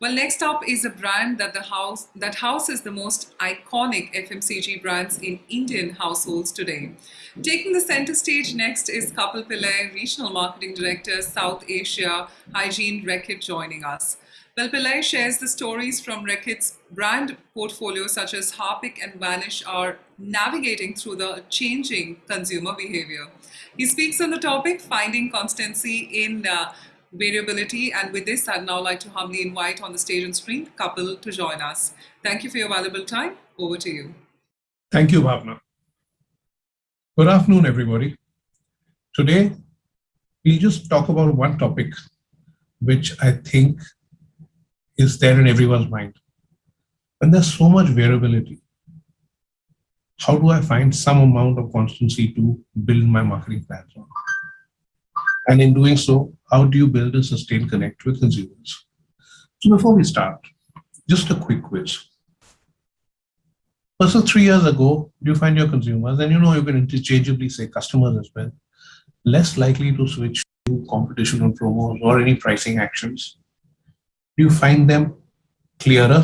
Well, next up is a brand that the house that houses the most iconic FMCG brands in Indian households today. Taking the center stage next is Kapil Pillai, Regional Marketing Director, South Asia Hygiene Reckitt, joining us. Well, Pillai shares the stories from Reckitt's brand portfolio, such as Harpic and Vanish, are navigating through the changing consumer behavior. He speaks on the topic, finding constancy in uh, variability. And with this, I'd now like to humbly invite on the stage and screen Kapil to join us. Thank you for your valuable time. Over to you. Thank you, Bhavna. Good afternoon, everybody. Today, we'll just talk about one topic which I think is there in everyone's mind. And there's so much variability. How do I find some amount of constancy to build my marketing plans on? And in doing so, how do you build a sustained connect with consumers? So before we start, just a quick quiz. So three years ago, you find your consumers, and you know you can interchangeably say customers as well, less likely to switch to competition on promos or any pricing actions. Do you find them clearer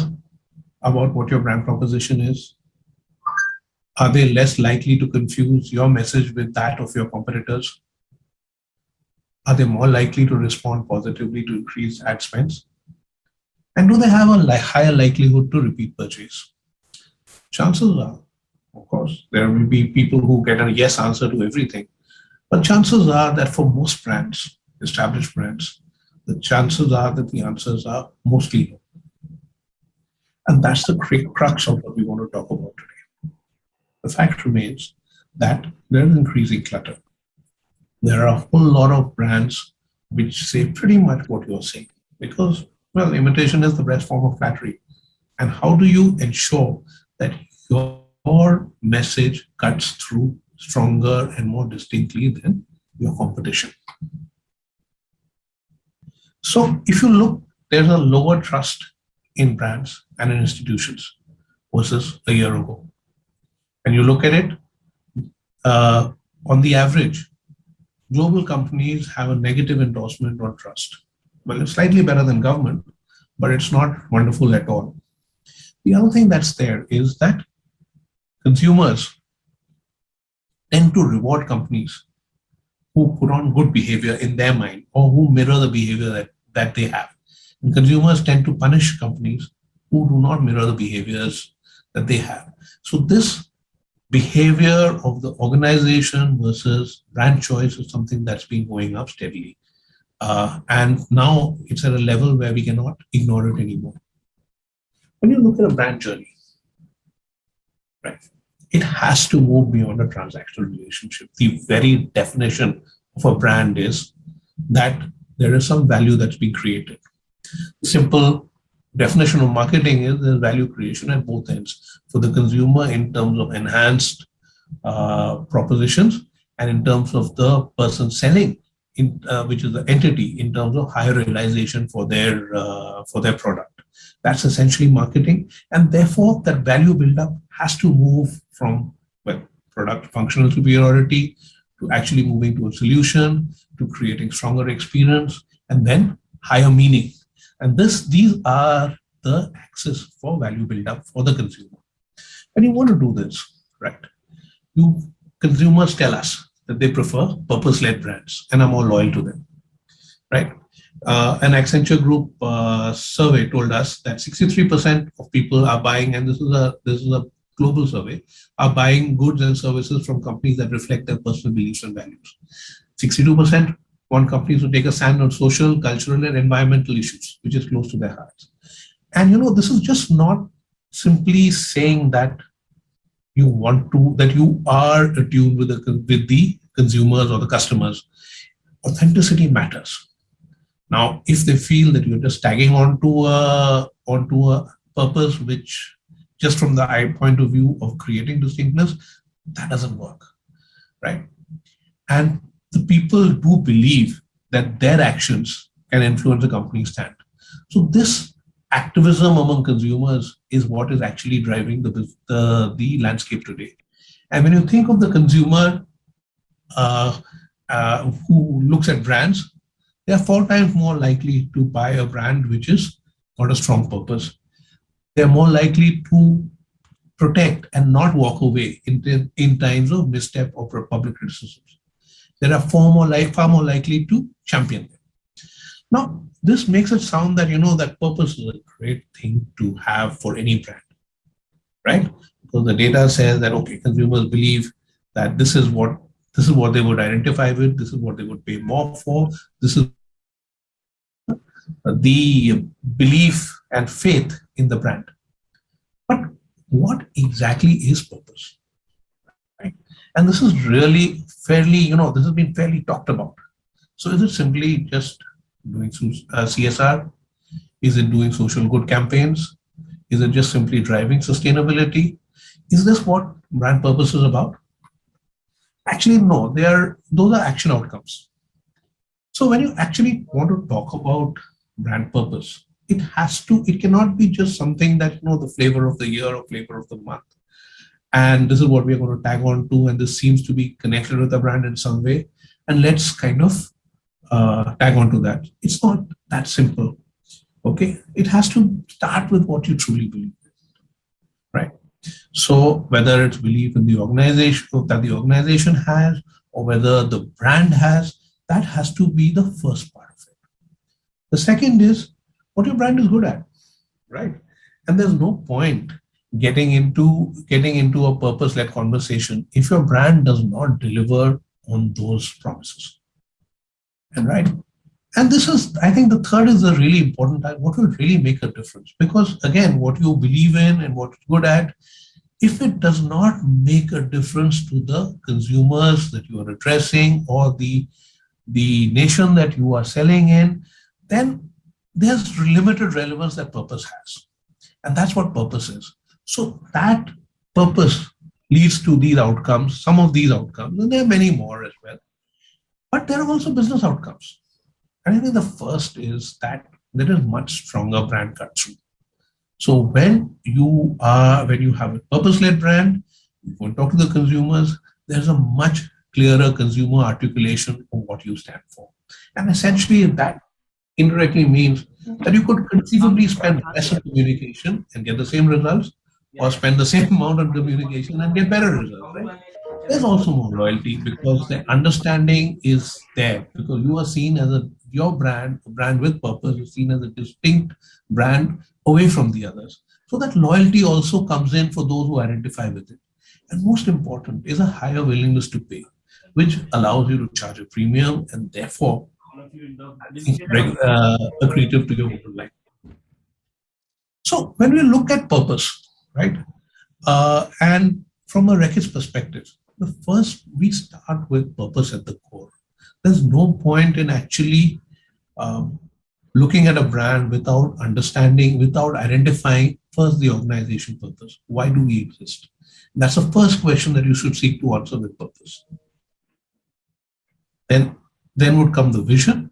about what your brand proposition is? Are they less likely to confuse your message with that of your competitors? Are they more likely to respond positively to increased ad spends? And do they have a li higher likelihood to repeat purchase? Chances are, of course, there will be people who get a yes answer to everything. But chances are that for most brands, established brands, the chances are that the answers are mostly no. And that's the crux of what we want to talk about today. The fact remains that there is increasing clutter there are a whole lot of brands which say pretty much what you're saying because, well, imitation is the best form of flattery. And how do you ensure that your message cuts through stronger and more distinctly than your competition? So if you look, there's a lower trust in brands and in institutions versus a year ago. And you look at it, uh, on the average, global companies have a negative endorsement on trust. Well, it's slightly better than government, but it's not wonderful at all. The other thing that's there is that consumers tend to reward companies who put on good behavior in their mind or who mirror the behavior that, that they have. And consumers tend to punish companies who do not mirror the behaviors that they have. So this behavior of the organization versus brand choice is something that's been going up steadily. Uh, and now it's at a level where we cannot ignore it anymore. When you look at a brand journey, right, it has to move beyond a transactional relationship. The very definition of a brand is that there is some value that's being created. Simple definition of marketing is there's value creation at both ends for the consumer in terms of enhanced uh, propositions and in terms of the person selling in uh, which is the entity in terms of higher realization for their uh, for their product. That's essentially marketing and therefore that value buildup has to move from well product functional superiority to actually moving to a solution to creating stronger experience and then higher meaning and this, these are the axis for value build-up for the consumer. And you want to do this, right? You consumers tell us that they prefer purpose-led brands and are more loyal to them, right? Uh, an Accenture Group uh, survey told us that 63% of people are buying, and this is a this is a global survey, are buying goods and services from companies that reflect their personal beliefs and values. 62% want companies to take a stand on social, cultural, and environmental issues, which is close to their hearts. And you know, this is just not simply saying that you want to, that you are attuned with the, with the consumers or the customers. Authenticity matters. Now, if they feel that you're just tagging onto a, onto a purpose, which just from the eye point of view of creating distinctness, that doesn't work, right? And the people do believe that their actions can influence a company's stand. So this activism among consumers is what is actually driving the, the, the landscape today. And when you think of the consumer uh, uh, who looks at brands, they are four times more likely to buy a brand which is got a strong purpose, they're more likely to protect and not walk away in, in times of misstep or public criticisms. They are far more, like, far more likely to champion them. Now, this makes it sound that, you know, that purpose is a great thing to have for any brand, right? Because the data says that, okay, consumers believe that this is what this is what they would identify with, this is what they would pay more for, this is the belief and faith in the brand. But what exactly is purpose? Right? And this is really fairly, you know, this has been fairly talked about. So is it simply just doing uh, CSR? Is it doing social good campaigns? Is it just simply driving sustainability? Is this what brand purpose is about? Actually, no, they are, those are action outcomes. So when you actually want to talk about brand purpose, it has to, it cannot be just something that, you know, the flavor of the year or flavor of the month. And this is what we're going to tag on to, and this seems to be connected with the brand in some way. And let's kind of uh, tag on to that. It's not that simple. Okay, it has to start with what you truly believe right? So whether it's belief in the organization that the organization has, or whether the brand has, that has to be the first part of it. The second is what your brand is good at, right? And there's no point getting into getting into a purpose-led conversation if your brand does not deliver on those promises. And right. And this is, I think the third is a really important time. what will really make a difference. Because again, what you believe in and what you're good at, if it does not make a difference to the consumers that you are addressing or the, the nation that you are selling in, then there's limited relevance that purpose has. And that's what purpose is. So that purpose leads to these outcomes, some of these outcomes, and there are many more as well. But there are also business outcomes. And I think the first is that there is much stronger brand cut through. So when you are, when you have a purpose-led brand, you want to talk to the consumers, there's a much clearer consumer articulation of what you stand for. And essentially that indirectly means that you could conceivably spend less on communication and get the same results or spend the same amount on communication and get better results, right? There's also more loyalty because the understanding is there because you are seen as a, your brand, a brand with purpose, is seen as a distinct brand away from the others. So that loyalty also comes in for those who identify with it. And most important is a higher willingness to pay, which allows you to charge a premium and therefore uh, accretive to your line. So when we look at purpose, right, uh, and from a Reckitt's perspective, the first we start with purpose at the core. There's no point in actually um, looking at a brand without understanding, without identifying first the organization purpose. Why do we exist? That's the first question that you should seek to answer with purpose. Then then would come the vision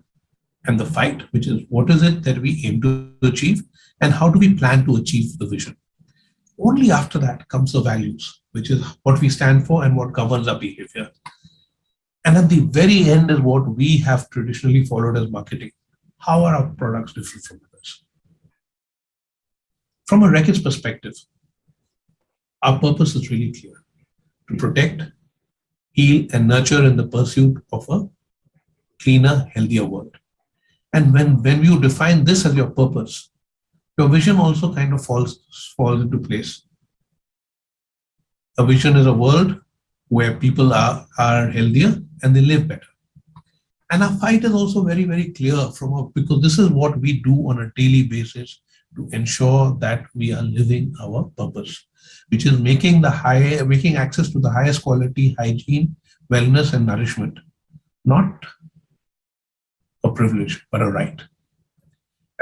and the fight, which is what is it that we aim to achieve and how do we plan to achieve the vision. Only after that comes the values, which is what we stand for and what governs our behavior. And at the very end is what we have traditionally followed as marketing. How are our products different from others? From a Reckitt's perspective, our purpose is really clear. To protect, heal, and nurture in the pursuit of a cleaner, healthier world. And when, when you define this as your purpose, your vision also kind of falls, falls into place. A vision is a world where people are, are healthier and they live better. And our fight is also very, very clear from because this is what we do on a daily basis to ensure that we are living our purpose, which is making the high, making access to the highest quality hygiene, wellness, and nourishment, not a privilege, but a right.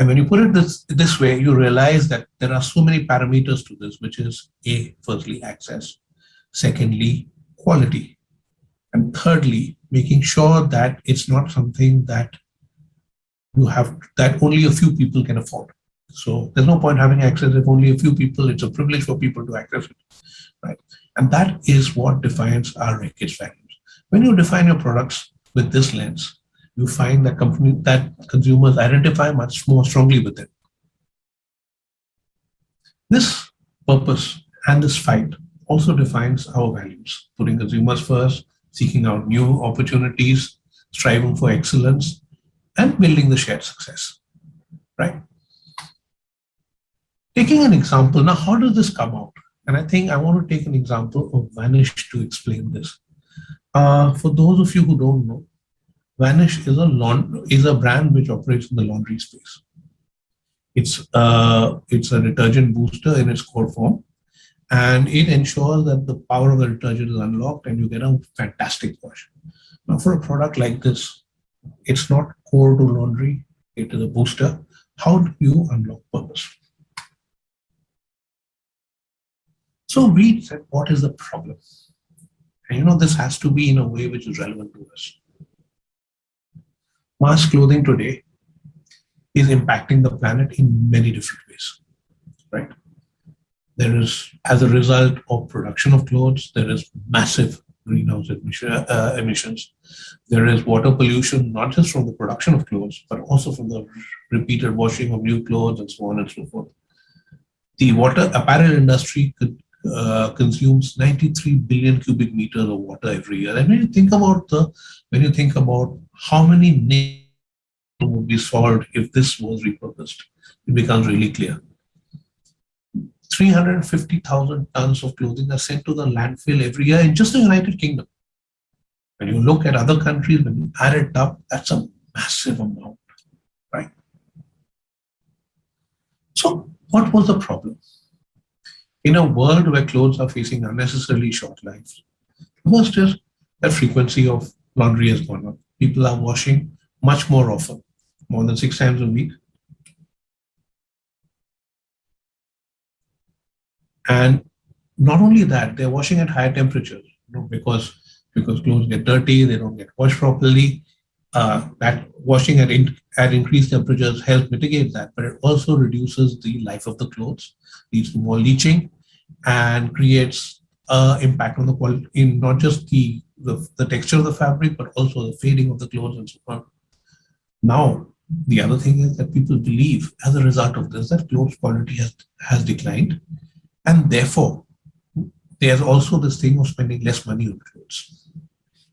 And when you put it this, this way, you realize that there are so many parameters to this, which is A, firstly, access. Secondly, quality. And thirdly, making sure that it's not something that you have, that only a few people can afford. So there's no point having access if only a few people, it's a privilege for people to access it, right? And that is what defines our Reckitt's values. When you define your products with this lens, you find that company that consumers identify much more strongly with it. This purpose and this fight also defines our values, putting consumers first, seeking out new opportunities, striving for excellence, and building the shared success, right? Taking an example, now how does this come out? And I think I want to take an example of Vanish to explain this. Uh, for those of you who don't know, Vanish is a is a brand which operates in the laundry space. It's uh, it's a detergent booster in its core form, and it ensures that the power of the detergent is unlocked and you get a fantastic wash. Now, for a product like this, it's not core to laundry; it is a booster. How do you unlock purpose? So we said, what is the problem? And you know, this has to be in a way which is relevant to us. Mass clothing today is impacting the planet in many different ways, right? There is, as a result of production of clothes, there is massive greenhouse emission, uh, emissions. There is water pollution, not just from the production of clothes, but also from the repeated washing of new clothes and so on and so forth. The water apparel industry could uh, consumes 93 billion cubic meters of water every year. And when you think about the, when you think about how many needs would be solved if this was repurposed, it becomes really clear. 350,000 tons of clothing are sent to the landfill every year in just the United Kingdom. When you look at other countries, when you add it up, that's a massive amount, right? So what was the problem? in a world where clothes are facing unnecessarily short lives. the First is that frequency of laundry has gone up. People are washing much more often, more than six times a week. And not only that, they're washing at higher temperatures you know, because, because clothes get dirty, they don't get washed properly. Uh, that washing at, in, at increased temperatures helps mitigate that, but it also reduces the life of the clothes, leads to more leaching, and creates uh, impact on the quality in not just the, the, the texture of the fabric, but also the fading of the clothes and so on. Now, the other thing is that people believe as a result of this that clothes quality has, has declined and therefore there's also this thing of spending less money on clothes.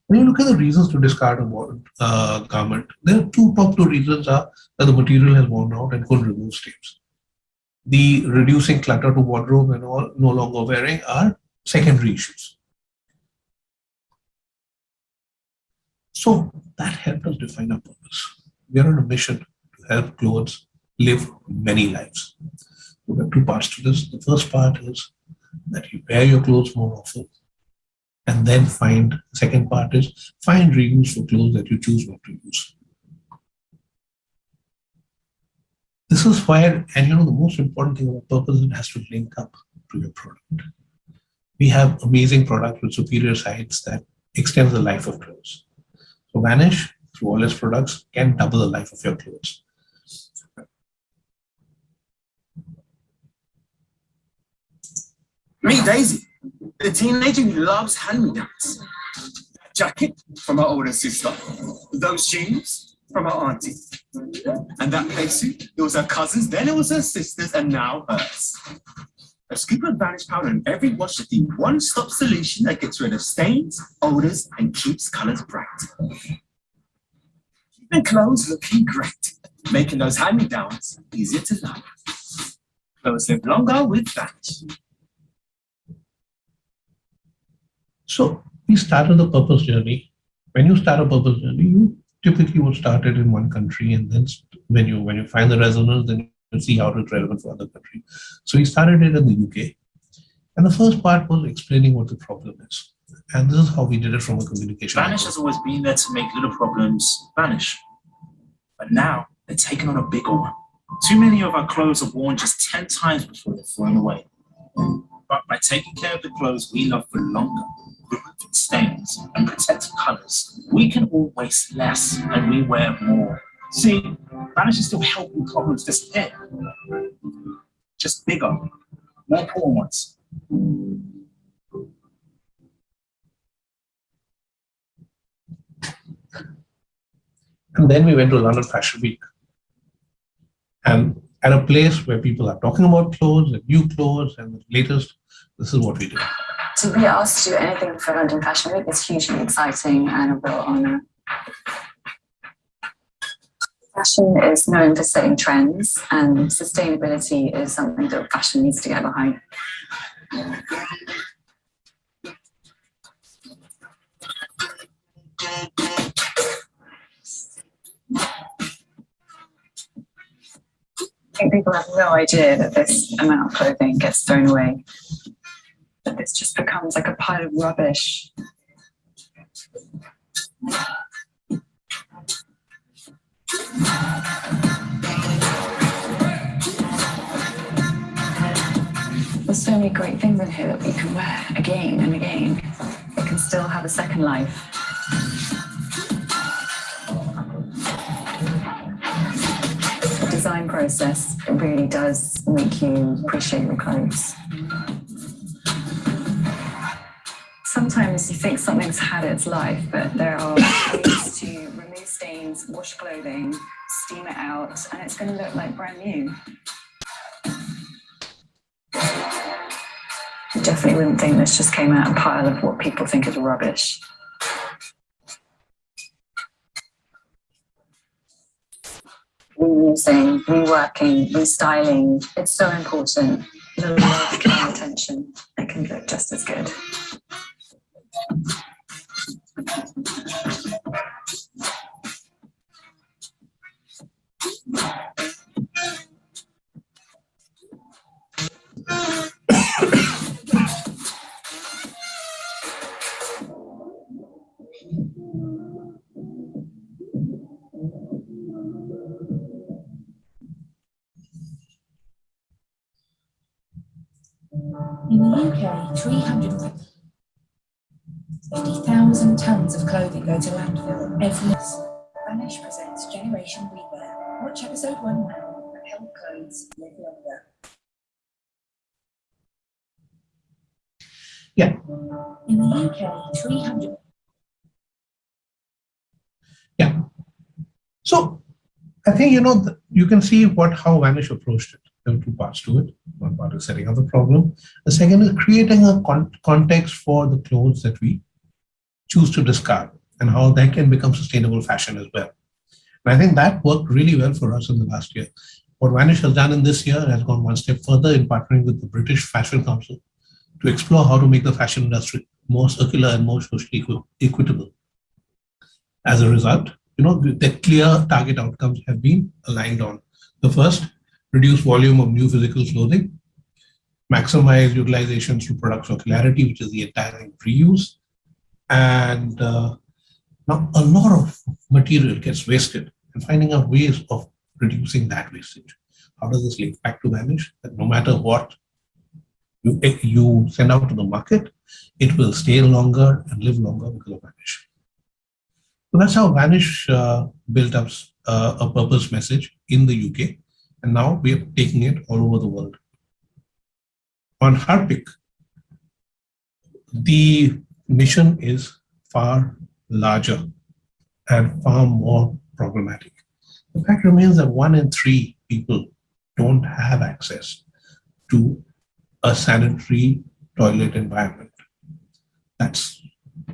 When you look at the reasons to discard a uh, garment, there are two top two reasons are that the material has worn out and couldn't remove stains the reducing clutter to wardrobe and all no longer wearing are secondary issues. So that helped us define our purpose. We are on a mission to help clothes live many lives. So there are two parts to this. The first part is that you wear your clothes more often. And then find, second part is find reuse for clothes that you choose not to use. This is where, and you know, the most important thing about purpose, it has to link up to your product. We have amazing products with superior sites that extend the life of clothes. So Vanish, through all its products, can double the life of your clothes. Meet Daisy, the teenager who loves hand-me-downs. Jacket from her older sister, those jeans from her auntie. And that playsuit, it was her cousin's, then it was her sister's, and now hers. A scoop of Vanish powder in every wash is the one-stop solution that gets rid of stains, odors, and keeps colors bright. Keeping clothes looking great, making those hand-me-downs easier to love. Clothes live longer with Vanish. So we started the purpose journey. When you start a purpose journey, you typically would start it in one country and then when you when you find the resonance then you see how it's relevant for other countries so we started it in the uk and the first part was explaining what the problem is and this is how we did it from a communication vanish has always been there to make little problems vanish but now they're taking on a bigger one too many of our clothes are worn just 10 times before they're thrown away but by taking care of the clothes we love for longer removing stains and protecting colors, we can all waste less and we wear more. See, Vanish is still helping problems disappear. Just bigger, more poor ones. And then we went to London Fashion Week. And at a place where people are talking about clothes and new clothes and the latest, this is what we do. To be asked to do anything for London Fashion Week is hugely exciting and a real honour. Fashion is known for setting trends, and sustainability is something that fashion needs to get behind. I think people have no idea that this amount of clothing gets thrown away. That this just becomes like a pile of rubbish. There's so many great things in here that we can wear again and again. It can still have a second life. Design process it really does make you appreciate your clothes. Sometimes you think something's had its life, but there are ways to remove stains, wash clothing, steam it out, and it's going to look like brand new. You definitely wouldn't think this just came out of a pile of what people think is rubbish. Reworking, restyling, it's so important. The love, and attention, it can look just as good. In the UK, 350,000 tonnes of clothing go to landfill every year. Vanish presents Generation Rewear. Watch episode one now and help clothes live longer. Yeah. In the UK, 300 Yeah. So I think, you know, you can see what how Vanish approached it. There are two parts to it. One part is setting up the problem. The second is creating a con- context for the clothes that we choose to discard and how that can become sustainable fashion as well. And I think that worked really well for us in the last year. What Vanish has done in this year has gone one step further in partnering with the British Fashion Council to explore how to make the fashion industry more circular and more socially equi- equitable. As a result, you know, the the clear target outcomes have been aligned on. The first, reduce volume of new physical clothing, maximize utilization through product circularity, which is the entire reuse, and uh, now a lot of material gets wasted and finding out ways of reducing that wastage. How does this link back to Vanish? That no matter what you, you send out to the market, it will stay longer and live longer because of Vanish. So that's how Vanish uh, built up uh, a purpose message in the UK, and now we are taking it all over the world. On Harpic, the mission is far larger and far more problematic. The fact remains that one in three people don't have access to a sanitary toilet environment. That's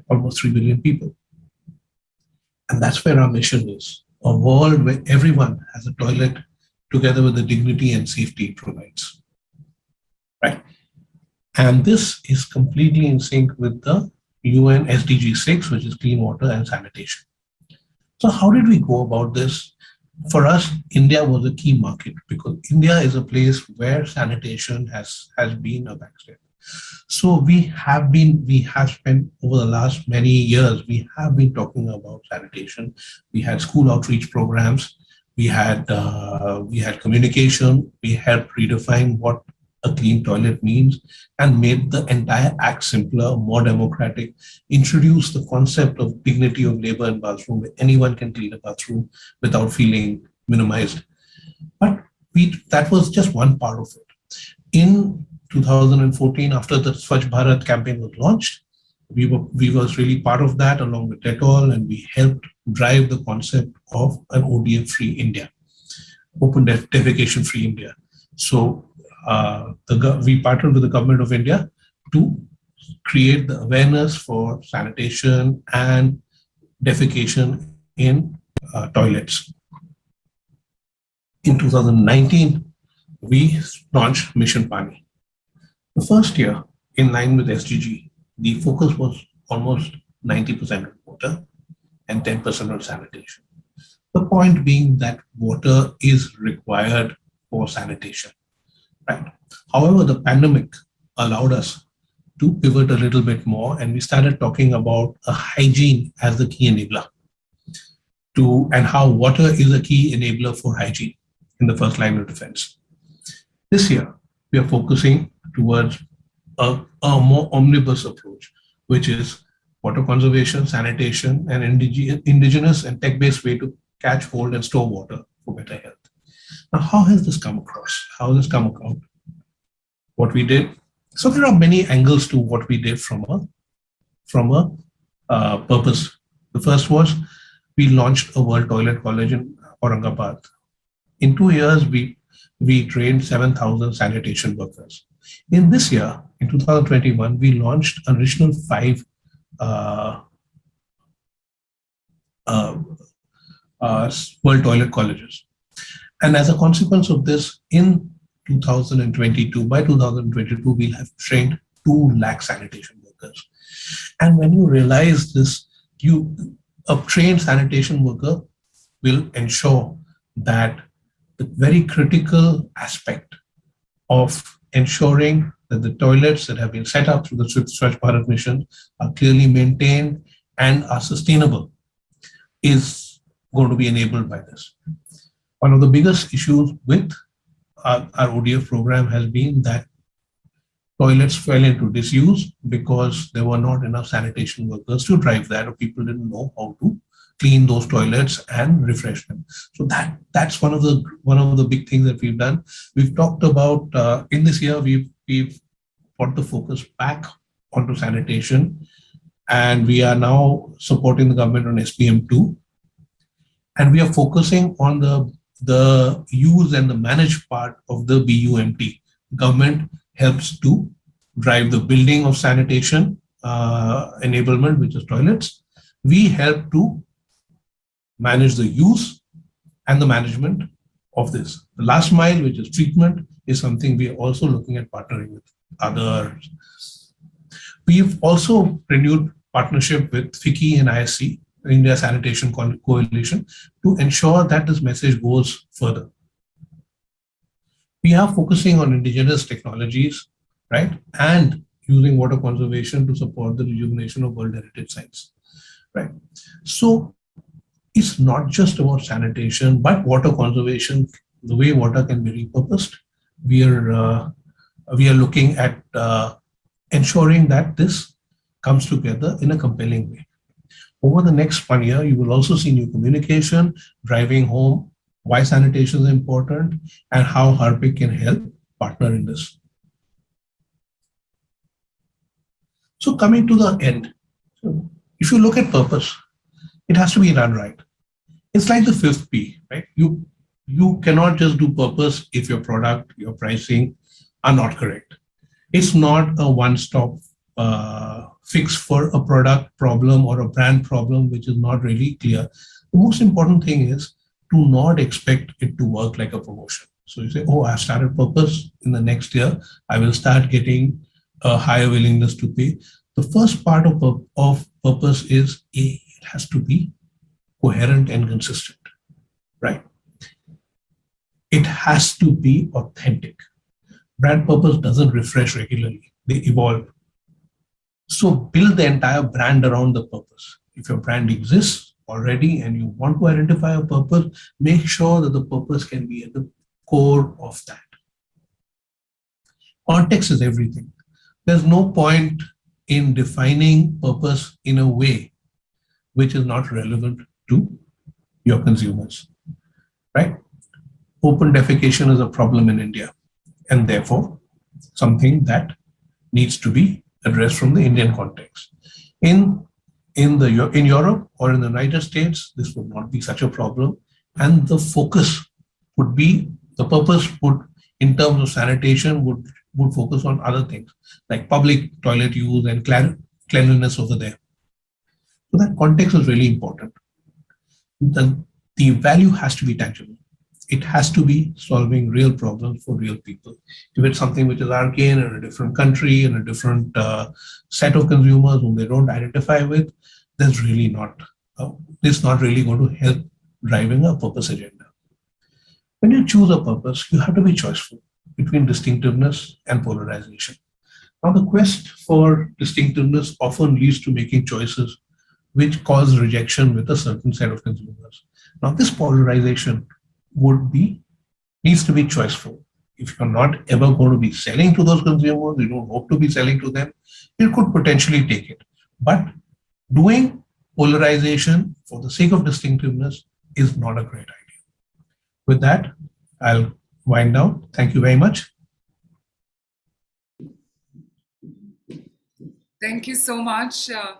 almost 3 billion people. And that's where our mission is a world where everyone has a toilet together with the dignity and safety it provides. Right. And this is completely in sync with the UN SDG 6, which is clean water and sanitation. So, how did we go about this? For us, India was a key market because India is a place where sanitation has, has been a backstep. So we have been, we have spent over the last many years, we have been talking about sanitation. We had school outreach programs, we had uh, we had communication, we helped redefine what a clean toilet means and made the entire act simpler, more democratic, introduced the concept of dignity of labor in bathroom where anyone can clean a bathroom without feeling minimized. But we that was just one part of it. In 2014, after the Swachh Bharat campaign was launched, we were we was really part of that along with Dettol, and we helped drive the concept of an ODF-free India. open def- defecation free India. So uh, the, we partnered with the government of India to create the awareness for sanitation and defecation in uh, toilets. In 2019, we launched Mission Pani. The first year, in line with SDG, the focus was almost 90% water and 10% on sanitation. The point being that water is required for sanitation. Right. However, the pandemic allowed us to pivot a little bit more and we started talking about a hygiene as the key enabler to and how water is a key enabler for hygiene in the first line of defense. This year, we are focusing towards a, a more omnibus approach, which is water conservation, sanitation, and indige- indigenous and tech-based way to catch, hold, and store water for better health. Now, how has this come across? How has this come about? What we did. So there are many angles to what we did from a from a uh, purpose. The first was we launched a World Toilet College in Aurangabad. In two years, we we trained 7,000 sanitation workers. In this year, in 2021, we launched an additional five Uh, uh, uh, World Toilet Colleges. And as a consequence of this, in 2022, by 2022, we'll have trained 2 lakh sanitation workers. And when you realize this, you a trained sanitation worker will ensure that the very critical aspect of ensuring that the toilets that have been set up through the Swachh Bharat mission are clearly maintained and are sustainable is going to be enabled by this. One of the biggest issues with our, our ODF program has been that toilets fell into disuse because there were not enough sanitation workers to drive that or people didn't know how to clean those toilets and refresh them so that that's one of the one of the big things that we've done we've talked about uh, in this year we've we've put the focus back onto sanitation. And we are now supporting the government on SBM2 and we are focusing on the the use and the managed part of the bumt government helps to drive the building of sanitation uh, enablement which is toilets. We help to manage the use and the management of this. The last mile, which is treatment, is something we are also looking at partnering with others. We've also renewed partnership with FICCI and ISC, India Sanitation Co- Coalition, to ensure that this message goes further. We are focusing on indigenous technologies, right, and using water conservation to support the rejuvenation of World Heritage Sites, right. So it's not just about sanitation, but water conservation, the way water can be repurposed. We are, uh, we are looking at uh, ensuring that this comes together in a compelling way. Over the next one year, you will also see new communication, driving home why sanitation is important and how Harpic can help partner in this. So coming to the end, if you look at purpose, it has to be done right. It's like the fifth P, right? You you cannot just do purpose if your product, your pricing are not correct. It's not a one-stop uh, fix for a product problem or a brand problem which is not really clear. The most important thing is to not expect it to work like a promotion. So you say, oh, I started purpose in the next year, I will start getting a higher willingness to pay. The first part of, of purpose is it has to be coherent and consistent, right? It has to be authentic. Brand purpose doesn't refresh regularly, they evolve. So build the entire brand around the purpose. If your brand exists already and you want to identify a purpose, make sure that the purpose can be at the core of that. Context is everything. There's no point in defining purpose in a way which is not relevant to your consumers, right? Open defecation is a problem in India and therefore something that needs to be addressed from the Indian context. In, in, the, in Europe or in the United States, this would not be such a problem and the focus would be the purpose would in terms of sanitation would would focus on other things like public toilet use and cleanliness over there. So that context is really important. The, the value has to be tangible. It has to be solving real problems for real people. If it's something which is arcane in a different country and a different uh, set of consumers whom they don't identify with, that's really not, uh, it's not really going to help driving a purpose agenda. When you choose a purpose, you have to be choiceful between distinctiveness and polarization. Now, the quest for distinctiveness often leads to making choices which cause rejection with a certain set of consumers. Now, this polarization would be needs to be choiceful. If you're not ever going to be selling to those consumers, you don't hope to be selling to them, you could potentially take it. But doing polarization for the sake of distinctiveness is not a great idea. With that, I'll wind down. Thank you very much. Thank you so much. Uh,